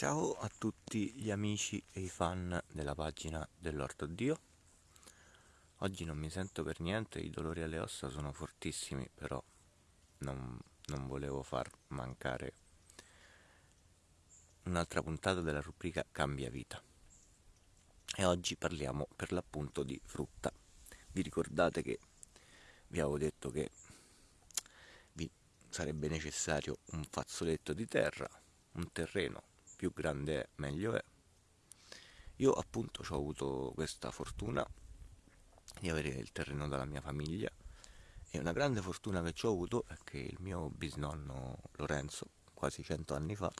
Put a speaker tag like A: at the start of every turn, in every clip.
A: Ciao a tutti gli amici e i fan della pagina dell'Orto Dio. Oggi non mi sento per niente, i dolori alle ossa sono fortissimi, però non, non volevo far mancare un'altra puntata della rubrica Cambia Vita. E oggi parliamo per l'appunto di frutta. Vi ricordate che vi avevo detto che vi sarebbe necessario un fazzoletto di terra, un terreno più grande è, meglio è. Io appunto ho avuto questa fortuna di avere il terreno dalla mia famiglia e una grande fortuna che ho avuto è che il mio bisnonno Lorenzo, quasi cento anni fa,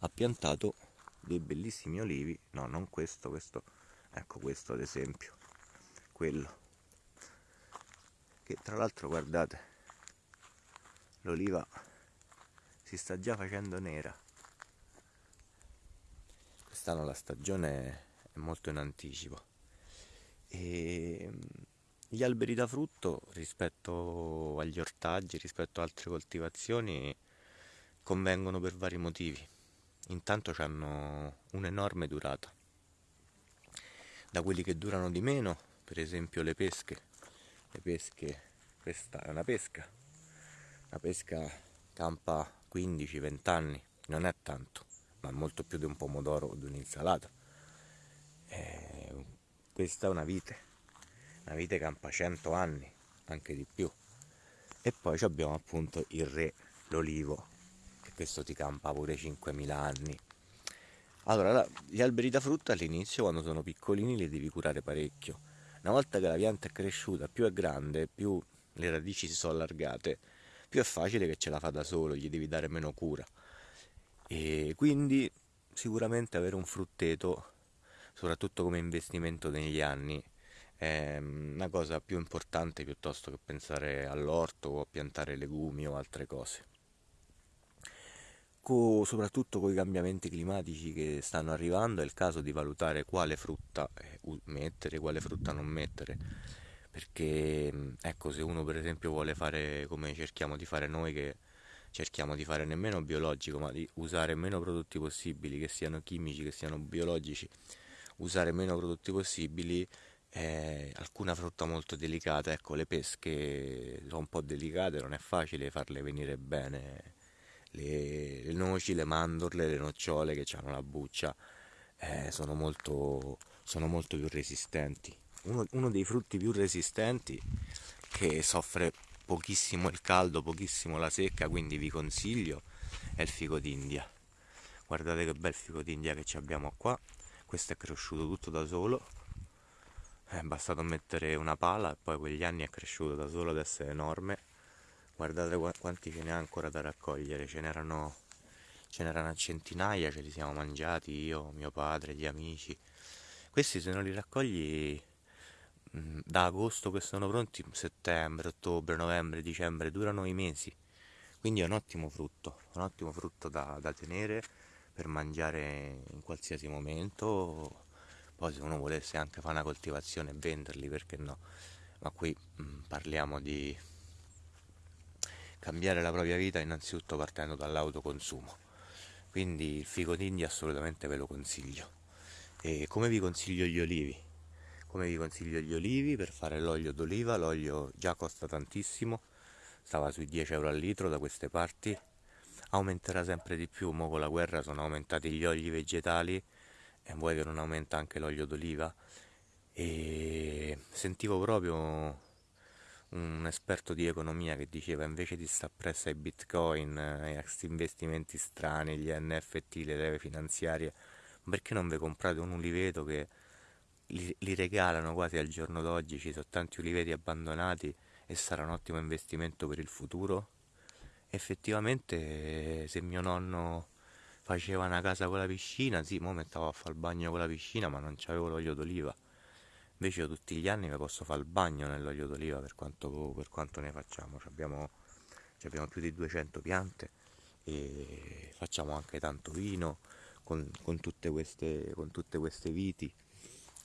A: ha piantato dei bellissimi olivi, no non questo, questo, ecco questo ad esempio, quello, che tra l'altro guardate, l'oliva si sta già facendo nera, quest'anno la stagione è molto in anticipo e mm, gli alberi da frutto rispetto agli ortaggi, rispetto a altre coltivazioni convengono per vari motivi. Intanto hanno un'enorme durata. Da quelli che durano di meno, per esempio le pesche. Le pesche, questa è una pesca. La pesca campa 15-20 anni, non è tanto ma molto più di un pomodoro o di un'insalata. Eh, questa è una vite, una vite campa 100 anni, anche di più. E poi abbiamo appunto il re, l'olivo, che questo ti campa pure 5.000 anni. Allora, gli alberi da frutta all'inizio, quando sono piccolini, li devi curare parecchio. Una volta che la pianta è cresciuta, più è grande, più le radici si sono allargate, più è facile che ce la fa da solo, gli devi dare meno cura e quindi sicuramente avere un frutteto soprattutto come investimento negli anni è una cosa più importante piuttosto che pensare all'orto o a piantare legumi o altre cose. Co- soprattutto con i cambiamenti climatici che stanno arrivando è il caso di valutare quale frutta eh, mettere quale frutta non mettere. Perché ecco se uno per esempio vuole fare come cerchiamo di fare noi che cerchiamo di fare nemmeno biologico, ma di usare meno prodotti possibili, che siano chimici, che siano biologici, usare meno prodotti possibili. Eh, alcuna frutta molto delicata, ecco le pesche sono un po' delicate, non è facile farle venire bene. Le, le noci, le mandorle, le nocciole che hanno la buccia eh, sono, molto, sono molto più resistenti. Uno, uno dei frutti più resistenti che soffre pochissimo il caldo, pochissimo la secca, quindi vi consiglio è il fico d'India. Guardate che bel fico d'India che abbiamo qua, questo è cresciuto tutto da solo, è bastato mettere una pala e poi quegli anni è cresciuto da solo, adesso è enorme. Guardate quanti ce n'è ancora da raccogliere, ce n'erano ce n'erano centinaia, ce li siamo mangiati io, mio padre, gli amici. Questi se non li raccogli da agosto che sono pronti, settembre, ottobre, novembre, dicembre, durano i mesi. Quindi è un ottimo frutto, un ottimo frutto da, da tenere per mangiare in qualsiasi momento. Poi se uno volesse anche fare una coltivazione e venderli, perché no? Ma qui mh, mm, parliamo di cambiare la propria vita innanzitutto partendo dall'autoconsumo. Quindi il fico d'India assolutamente ve lo consiglio. E come vi consiglio gli olivi? Come vi consiglio gli olivi? Per fare l'olio d'oliva l'olio già costa tantissimo stava sui 10 euro al litro da queste parti. Aumenterà sempre di più mo con la guerra sono aumentati gli oli vegetali e vuoi che non aumenta anche l'olio d'oliva? E sentivo proprio un esperto di economia che diceva invece di stare presso ai bitcoin e a investimenti strani gli NFT le leve finanziarie perché non vi comprate un uliveto che li, li regalano quasi al giorno d'oggi, ci sono tanti uliveti abbandonati e sarà un ottimo investimento per il futuro. Effettivamente se mio nonno faceva una casa con la piscina, sì, mo mettevo a fare il bagno con la piscina, ma non c'avevo l'olio d'oliva. Invece io tutti gli anni mi posso fare il bagno nell'olio d'oliva per quanto, per quanto ne facciamo. Abbiamo, abbiamo, più di 200 piante e facciamo anche tanto vino con, con, tutte, queste, con tutte queste viti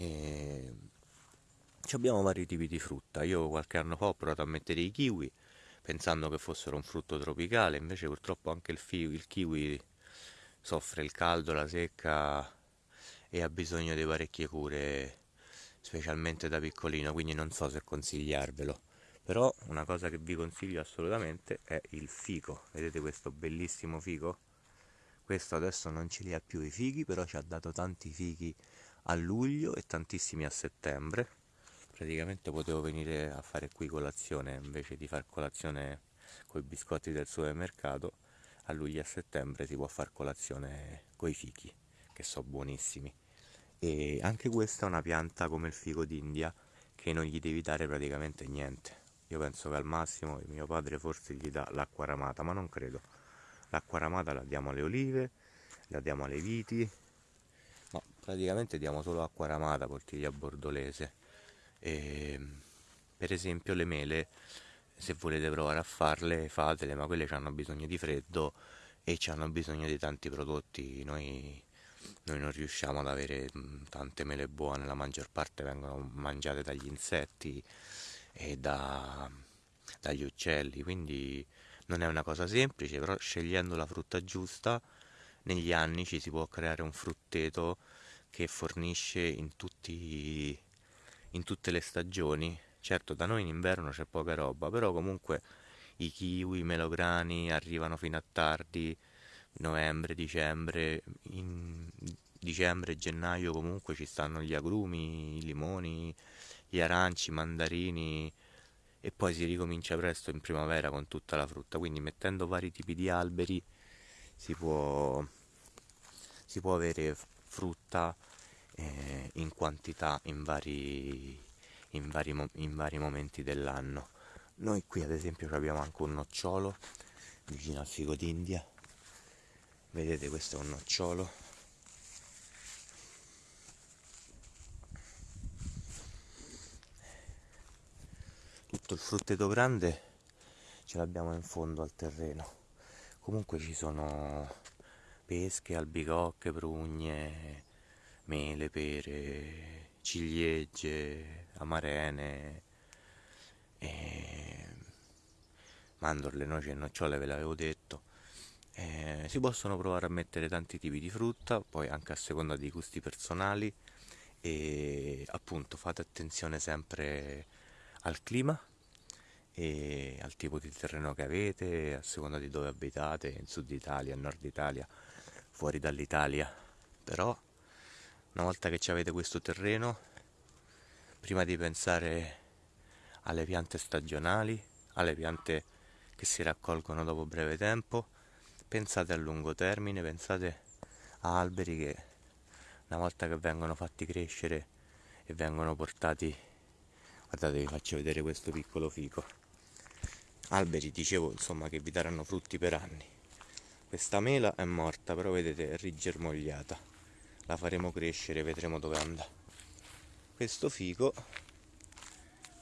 A: e abbiamo vari tipi di frutta. Io qualche anno fa ho provato a mettere i kiwi pensando che fossero un frutto tropicale, invece purtroppo anche il, fi- il kiwi soffre il caldo, la secca e ha bisogno di parecchie cure, specialmente da piccolino, quindi non so se consigliarvelo. Però una cosa che vi consiglio assolutamente è il fico. Vedete questo bellissimo fico? Questo adesso non ce li ha più i fichi, però ci ha dato tanti fichi a luglio e tantissimi a settembre. Praticamente potevo venire a fare qui colazione invece di fare colazione con i biscotti del supermercato. A luglio e a settembre si può fare colazione con i fichi, che sono buonissimi. E anche questa è una pianta come il fico d'India che non gli devi dare praticamente niente. Io penso che al massimo mio padre forse gli dà l'acqua ramata, ma non credo l'acqua ramata la diamo alle olive, la diamo alle viti, praticamente diamo solo acqua ramata, poltiglia bordolese. E, per esempio le mele, se volete provare a farle, fatele, ma quelle hanno bisogno di freddo e hanno bisogno di tanti prodotti. Noi, noi non riusciamo ad avere tante mele buone, la maggior parte vengono mangiate dagli insetti e da, dagli uccelli, quindi non è una cosa semplice, però scegliendo la frutta giusta negli anni ci si può creare un frutteto che fornisce in, tutti, in tutte le stagioni. Certo, da noi in inverno c'è poca roba, però comunque i kiwi, i melograni arrivano fino a tardi, novembre, dicembre, in dicembre gennaio comunque ci stanno gli agrumi, i limoni, gli aranci, i mandarini, e poi si ricomincia presto in primavera con tutta la frutta, quindi mettendo vari tipi di alberi si può, si può avere frutta eh, in quantità in vari, in, vari, in vari momenti dell'anno. Noi qui ad esempio abbiamo anche un nocciolo vicino al figo d'India, vedete questo è un nocciolo. Tutto il frutteto grande ce l'abbiamo in fondo al terreno. Comunque ci sono pesche, albicocche, prugne, mele, pere, ciliegie, amarene, e mandorle, noci e nocciole ve l'avevo detto. Eh, si possono provare a mettere tanti tipi di frutta, poi anche a seconda dei gusti personali e appunto fate attenzione sempre al clima e al tipo di terreno che avete, a seconda di dove abitate, in sud Italia, nord Italia, fuori dall'Italia. Però una volta che avete questo terreno, prima di pensare alle piante stagionali, alle piante che si raccolgono dopo breve tempo, pensate a lungo termine, pensate a alberi che una volta che vengono fatti crescere e vengono portati guardate vi faccio vedere questo piccolo fico alberi dicevo insomma che vi daranno frutti per anni questa mela è morta però vedete è rigermogliata la faremo crescere vedremo dove andrà. Questo fico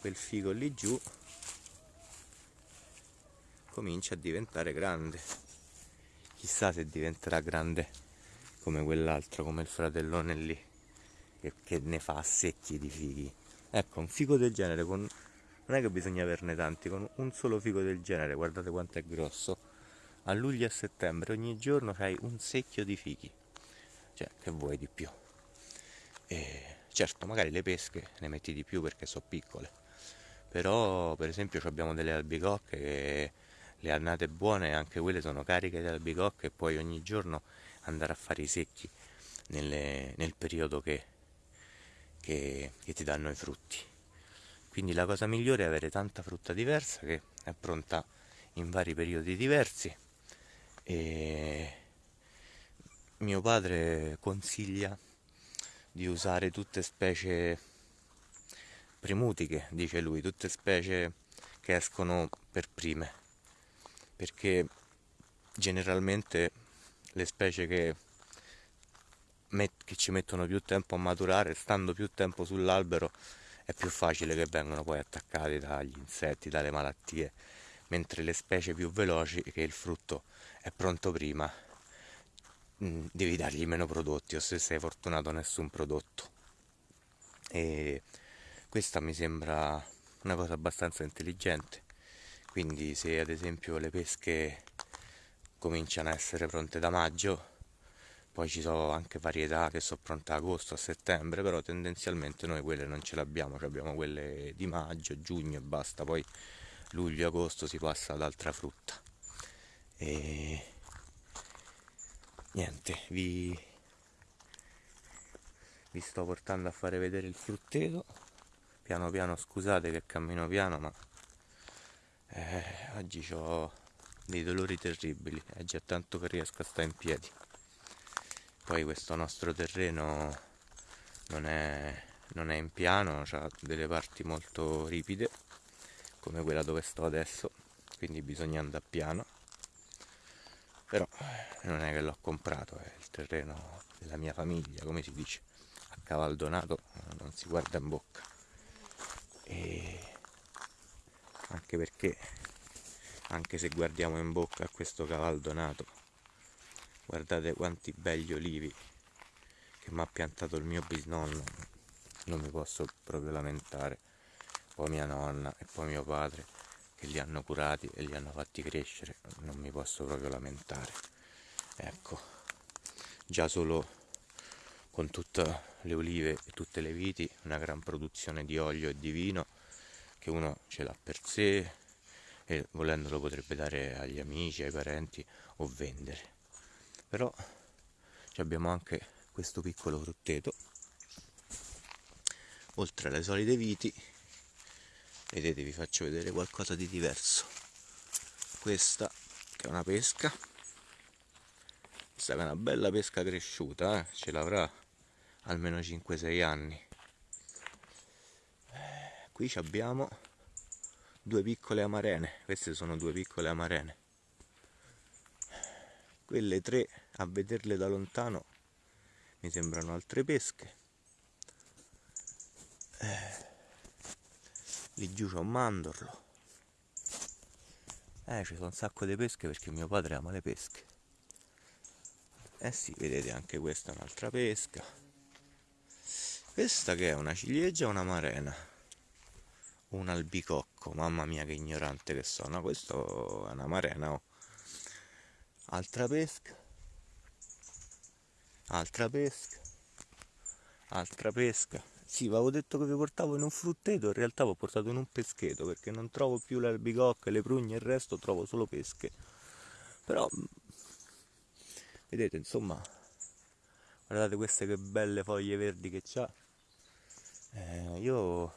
A: quel fico lì giù comincia a diventare grande. Chissà se diventerà grande come quell'altro come il fratellone lì che, che ne fa secchi di fichi ecco un fico del genere con... non è che bisogna averne tanti con un solo fico del genere guardate quanto è grosso a luglio e settembre ogni giorno hai un secchio di fichi cioè che vuoi di più e certo magari le pesche ne metti di più perché sono piccole però per esempio abbiamo delle albicocche che le annate buone anche quelle sono cariche di albicocche e puoi ogni giorno andare a fare i secchi nelle, nel periodo che che, che ti danno i frutti. Quindi la cosa migliore è avere tanta frutta diversa che è pronta in vari periodi diversi. E mio padre consiglia di usare tutte specie primutiche, dice lui, tutte specie che escono per prime, perché generalmente le specie che che ci mettono più tempo a maturare, stando più tempo sull'albero è più facile che vengano poi attaccati dagli insetti, dalle malattie, mentre le specie più veloci, che il frutto è pronto prima, mm, devi dargli meno prodotti o se sei fortunato nessun prodotto. E questa mi sembra una cosa abbastanza intelligente. Quindi se ad esempio le pesche cominciano a essere pronte da maggio, poi ci sono anche varietà che sono pronte a agosto, a settembre, però tendenzialmente noi quelle non ce le abbiamo, abbiamo quelle di maggio, giugno e basta, poi luglio, agosto si passa ad altra frutta. E niente, vi, vi sto portando a fare vedere il frutteto, piano piano scusate che cammino piano, ma eh, oggi ho dei dolori terribili, è già tanto che riesco a stare in piedi. Poi questo nostro terreno non è, non è in piano, ha delle parti molto ripide come quella dove sto adesso. Quindi bisogna andare piano però non è che l'ho comprato è il terreno della mia famiglia come si dice. A cavaldonato non si guarda in bocca. E anche perché anche se guardiamo in bocca a questo cavaldonato guardate quanti belli olivi che mi ha piantato il mio bisnonno non mi posso proprio lamentare. Poi mia nonna e poi mio padre che li hanno curati e li hanno fatti crescere non mi posso proprio lamentare. Ecco già solo con tutte le olive e tutte le viti una gran produzione di olio e di vino che uno ce l'ha per sé e volendo lo potrebbe dare agli amici, ai parenti o vendere. Però abbiamo anche questo piccolo frutteto oltre alle solite viti vedete vi faccio vedere qualcosa di diverso. Questa che è una pesca. Questa è una bella pesca cresciuta eh? ce l'avrà almeno 5-6 anni. Qui abbiamo due piccole amarene. Queste sono due piccole amarene. Quelle tre a vederle da lontano mi sembrano altre pesche lì giù c'è un mandorlo. Eh ci sono un sacco di pesche perché mio padre ama le pesche. Eh sì vedete anche questa è un'altra pesca. Questa che è una ciliegia o una marena. Un albicocco mamma mia che ignorante che sono. Questo è una marena oh. Altra pesca. Altra pesca. Altra pesca sì, avevo detto che vi portavo in un frutteto, in realtà vi ho portato in un pescheto perché non trovo più le albicocche, le prugne e il resto, trovo solo pesche. Però, vedete, insomma, guardate queste che belle foglie verdi che c'ha. Eh, io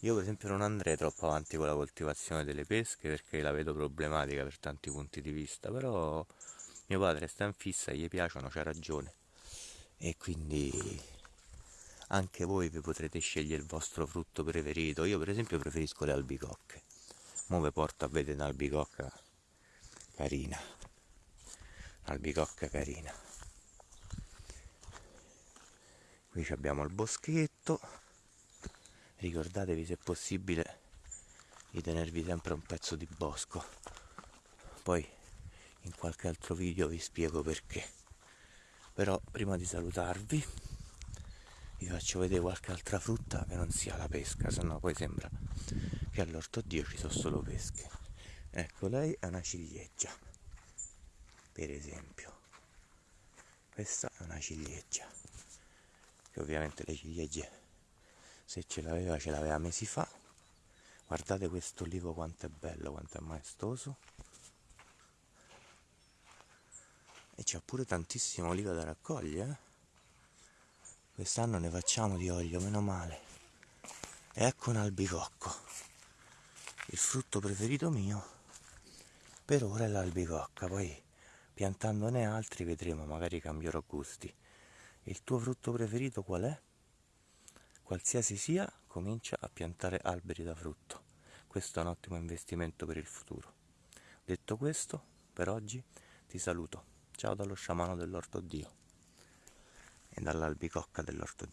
A: io per esempio non andrei troppo avanti con la coltivazione delle pesche perché la vedo problematica per tanti punti di vista, però mio padre sta in fissa, gli piacciono, c'ha ragione. E quindi anche voi vi potrete scegliere il vostro frutto preferito. Io per esempio preferisco le albicocche. Mo vi porto a vedere un'albicocca carina. Albicocca carina. Qui abbiamo il boschetto ricordatevi se possibile di tenervi sempre un pezzo di bosco poi in qualche altro video vi spiego perché però prima di salutarvi vi faccio vedere qualche altra frutta che non sia la pesca sennò poi sembra che all'orto Dio ci sono solo pesche. Ecco lei è una ciliegia per esempio. Questa è una ciliegia che ovviamente le ciliegie se ce l'aveva ce l'aveva mesi fa. Guardate questo olivo quanto è bello quanto è maestoso. E c'è pure tantissimo oliva da raccogliere eh? Quest'anno ne facciamo di olio meno male e ecco un albicocco il frutto preferito mio per ora è l'albicocca poi piantandone altri vedremo magari cambierò gusti il tuo frutto preferito qual è? qualsiasi sia, comincia a piantare alberi da frutto. Questo è un ottimo investimento per il futuro. Detto questo, per oggi ti saluto. Ciao dallo sciamano dell'orto Dio dall'albicocca dell'orto Dio.